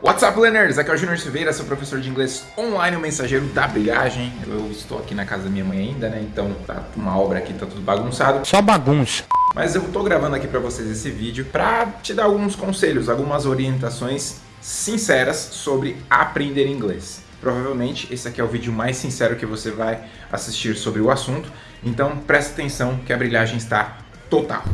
What's up, learners? Aqui é o Junior Silveira, sou professor de inglês online, o mensageiro da brilhagem. Eu estou aqui na casa da minha mãe ainda, né? Então tá uma obra aqui, tá tudo bagunçado. Só bagunça. Mas eu tô gravando aqui para vocês esse vídeo para te dar alguns conselhos, algumas orientações sinceras sobre aprender inglês. Provavelmente esse aqui é o vídeo mais sincero que você vai assistir sobre o assunto, então presta atenção que a brilhagem está total.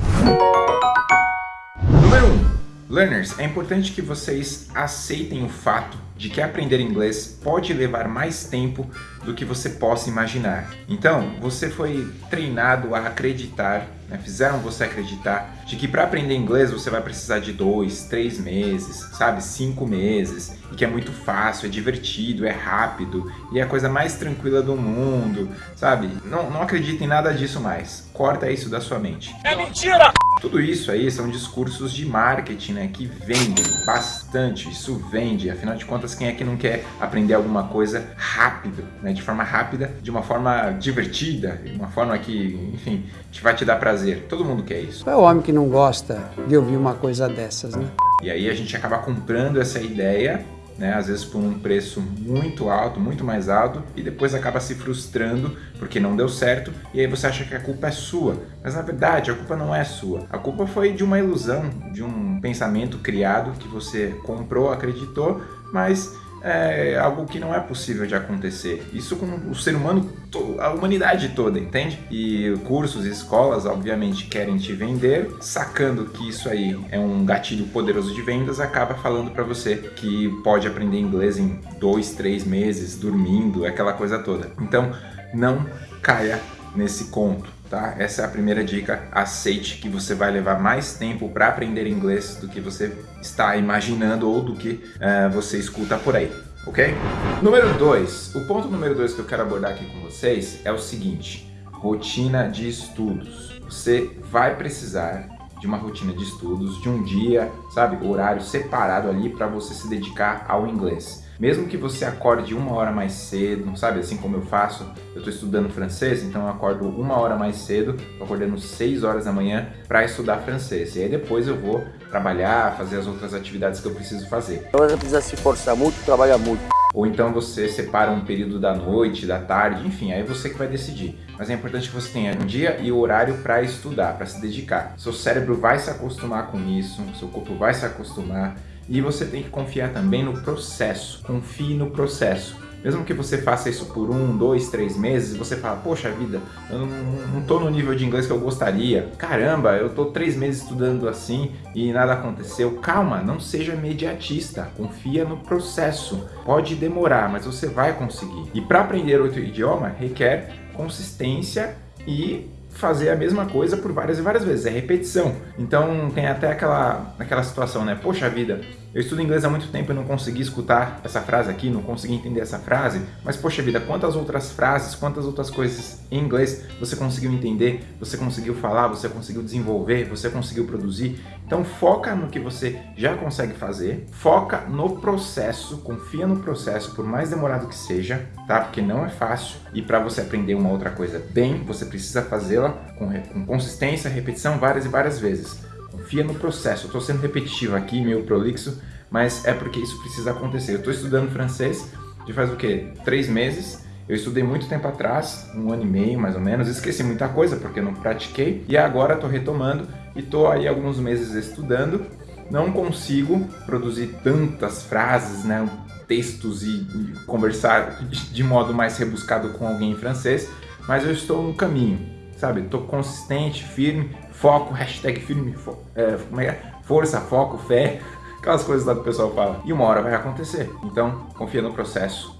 Número 1. Learners, é importante que vocês aceitem o fato de que aprender inglês pode levar mais tempo do que você possa imaginar. Então, você foi treinado a acreditar, né? fizeram você acreditar de que para aprender inglês você vai precisar de dois, três meses, sabe, cinco meses, e que é muito fácil, é divertido, é rápido e é a coisa mais tranquila do mundo, sabe? Não, não em nada disso mais. Corta isso da sua mente. É mentira! Tudo isso aí são discursos de marketing, né, que vendem bastante, isso vende, afinal de contas quem é que não quer aprender alguma coisa rápido, né, de forma rápida, de uma forma divertida, de uma forma que, enfim, te vai te dar prazer, todo mundo quer isso. É o homem que não gosta de ouvir uma coisa dessas, né? E aí a gente acaba comprando essa ideia né? às vezes por um preço muito alto, muito mais alto, e depois acaba se frustrando porque não deu certo, e aí você acha que a culpa é sua. Mas na verdade a culpa não é sua. A culpa foi de uma ilusão, de um pensamento criado que você comprou, acreditou, mas é algo que não é possível de acontecer. Isso com o ser humano, a humanidade toda, entende? E cursos e escolas, obviamente, querem te vender, sacando que isso aí é um gatilho poderoso de vendas, acaba falando para você que pode aprender inglês em dois, três meses, dormindo, aquela coisa toda. Então, não caia nesse conto tá? Essa é a primeira dica. Aceite que você vai levar mais tempo para aprender inglês do que você está imaginando ou do que uh, você escuta por aí, ok? Número 2. O ponto número 2 que eu quero abordar aqui com vocês é o seguinte. Rotina de estudos. Você vai precisar de uma rotina de estudos, de um dia, sabe, horário separado ali para você se dedicar ao inglês. Mesmo que você acorde uma hora mais cedo, sabe, assim como eu faço, eu estou estudando francês, então eu acordo uma hora mais cedo, estou acordando 6 horas da manhã para estudar francês. E aí depois eu vou trabalhar, fazer as outras atividades que eu preciso fazer. Então você precisa se forçar muito, trabalhar muito. Ou então você separa um período da noite, da tarde, enfim, aí você que vai decidir. Mas é importante que você tenha um dia e horário para estudar, para se dedicar. Seu cérebro vai se acostumar com isso, seu corpo vai se acostumar e você tem que confiar também no processo. Confie no processo. Mesmo que você faça isso por um, dois, três meses, você fala, poxa vida, eu não, estou no nível de inglês que eu gostaria. Caramba, eu estou três meses estudando assim e nada aconteceu. Calma, não seja imediatista, confia no processo. Pode demorar, mas você vai conseguir. E para aprender outro idioma, requer consistência e fazer a mesma coisa por várias e várias vezes, é repetição. Então tem até aquela, aquela situação, né? Poxa vida, eu estudo inglês há muito tempo e não consegui escutar essa frase aqui, não consegui entender essa frase, mas poxa vida, quantas outras frases, quantas outras coisas em inglês você conseguiu entender, você conseguiu falar, você conseguiu desenvolver, você conseguiu produzir. Então foca no que você já consegue fazer, foca no processo, confia no processo, por mais demorado que seja, tá? Porque não é fácil e para você aprender uma outra coisa bem, você precisa fazê-la com, com consistência, repetição várias e várias vezes. Confia no processo. Eu estou sendo repetitivo aqui, meio prolixo, mas é porque isso precisa acontecer. Eu estou estudando francês de faz o quê? Três meses. Eu estudei muito tempo atrás, um ano e meio mais ou menos, esqueci muita coisa porque não pratiquei e agora estou retomando e estou aí alguns meses estudando. Não consigo produzir tantas frases, né, textos e, e conversar de modo mais rebuscado com alguém em francês, mas eu estou no caminho, sabe? Estou consistente, firme, foco, hashtag firme, fo é, como é, é? força, foco, fé, aquelas coisas lá que o pessoal fala. E uma hora vai acontecer. Então, confia no processo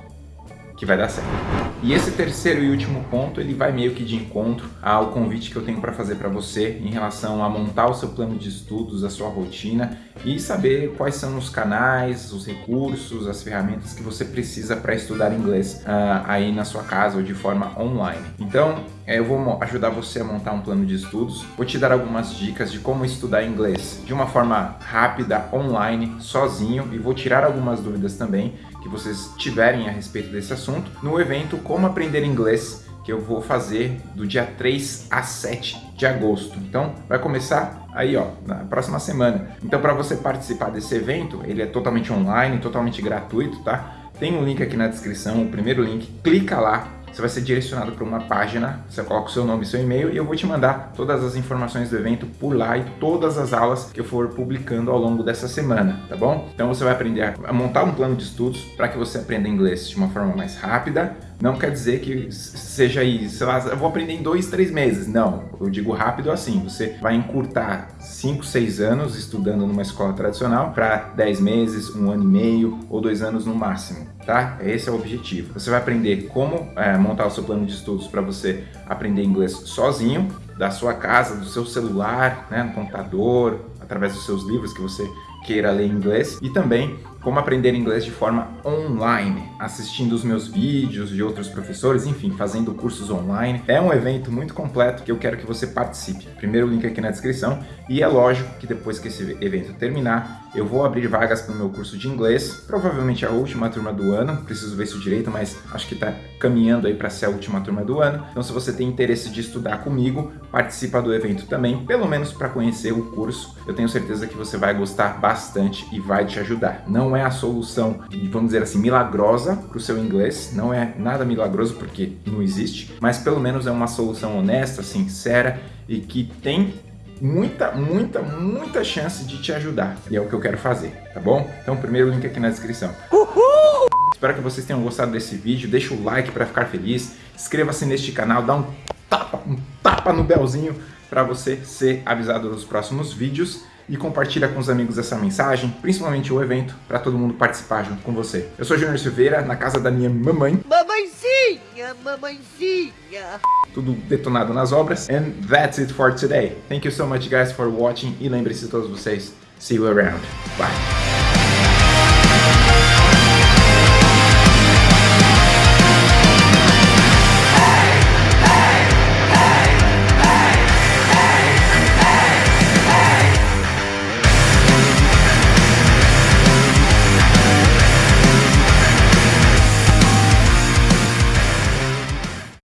que vai dar certo. E esse terceiro e último ponto, ele vai meio que de encontro ao convite que eu tenho para fazer para você em relação a montar o seu plano de estudos, a sua rotina e saber quais são os canais, os recursos, as ferramentas que você precisa para estudar inglês uh, aí na sua casa ou de forma online. Então, eu vou ajudar você a montar um plano de estudos, vou te dar algumas dicas de como estudar inglês de uma forma rápida, online, sozinho e vou tirar algumas dúvidas também que vocês tiverem a respeito desse assunto no evento Como Aprender Inglês que eu vou fazer do dia 3 a 7 de agosto. Então, vai começar aí, ó, na próxima semana. Então, para você participar desse evento, ele é totalmente online, totalmente gratuito, tá? Tem um link aqui na descrição, o primeiro link, clica lá, você vai ser direcionado para uma página, você coloca o seu nome e seu e-mail e eu vou te mandar todas as informações do evento por lá e todas as aulas que eu for publicando ao longo dessa semana, tá bom? Então você vai aprender a montar um plano de estudos para que você aprenda inglês de uma forma mais rápida, não quer dizer que seja lá, eu vou aprender em dois, três meses. Não, eu digo rápido assim, você vai encurtar 5, 6 anos estudando numa escola tradicional para 10 meses, um ano e meio ou dois anos no máximo, tá? Esse é o objetivo. Você vai aprender como é, montar o seu plano de estudos para você aprender inglês sozinho, da sua casa, do seu celular, né, no computador, através dos seus livros que você queira ler inglês e também como aprender inglês de forma online, assistindo os meus vídeos de outros professores, enfim, fazendo cursos online. É um evento muito completo que eu quero que você participe. Primeiro link aqui na descrição e é lógico que depois que esse evento terminar, eu vou abrir vagas para o meu curso de inglês, provavelmente a última turma do ano, preciso ver isso direito, mas acho que está caminhando aí para ser a última turma do ano. Então se você tem interesse de estudar comigo, participa do evento também, pelo menos para conhecer o curso. Eu tenho certeza que você vai gostar bastante e vai te ajudar. Não é a solução, vamos dizer assim, milagrosa para o seu inglês, não é nada milagroso porque não existe, mas pelo menos é uma solução honesta, sincera e que tem muita, muita, muita chance de te ajudar. E é o que eu quero fazer, tá bom? Então, primeiro link aqui na descrição. Uhul! Espero que vocês tenham gostado desse vídeo. Deixa o like para ficar feliz. Inscreva-se neste canal, dá um tapa, um tapa no belzinho para você ser avisado dos próximos vídeos e compartilha com os amigos essa mensagem, principalmente o evento, para todo mundo participar junto com você. Eu sou Júnior Silveira, na casa da minha mamãe. Mamãezinha, mamãezinha. Tudo detonado nas obras. And that's it for today. Thank you so much guys for watching e lembre-se todos vocês, see you around. Bye.